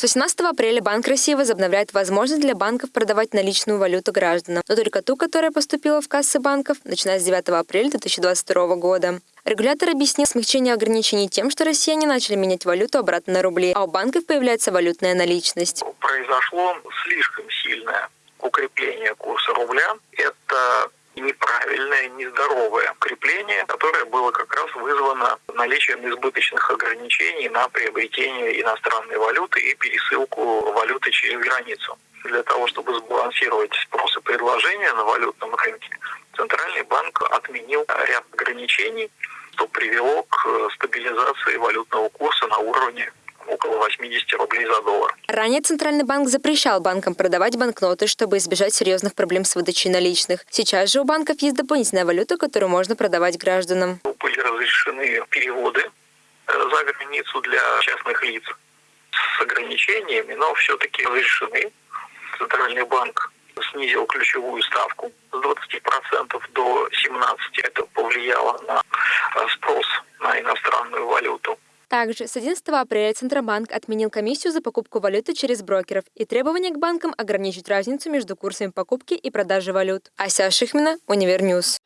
С 18 апреля Банк России возобновляет возможность для банков продавать наличную валюту гражданам, но только ту, которая поступила в кассы банков, начиная с 9 апреля 2022 года. Регулятор объяснил смягчение ограничений тем, что россияне начали менять валюту обратно на рубли, а у банков появляется валютная наличность. Произошло слишком сильное укрепление курса рубля. Это неправильное, нездоровое укрепление, которое было как раз вызвано наличием избыточных ограничений на приобретение иностранной валюты и пересылку валюты через границу. Для того, чтобы сбалансировать спрос и предложение на валютном рынке, Центральный банк отменил ряд ограничений, что привело к стабилизации валютного курса на уровне около 80 рублей за доллар. Ранее Центральный банк запрещал банкам продавать банкноты, чтобы избежать серьезных проблем с выдачей наличных. Сейчас же у банков есть дополнительная валюта, которую можно продавать гражданам. Были разрешены переводы э, за границу для частных лиц с ограничениями, но все-таки разрешены. Центральный банк снизил ключевую ставку с 20% до 17%. Это повлияло на э, спрос на иностранную валюту. Также с 11 апреля Центробанк отменил комиссию за покупку валюты через брокеров и требования к банкам ограничить разницу между курсами покупки и продажи валют. Ася Шихмина, Univer News.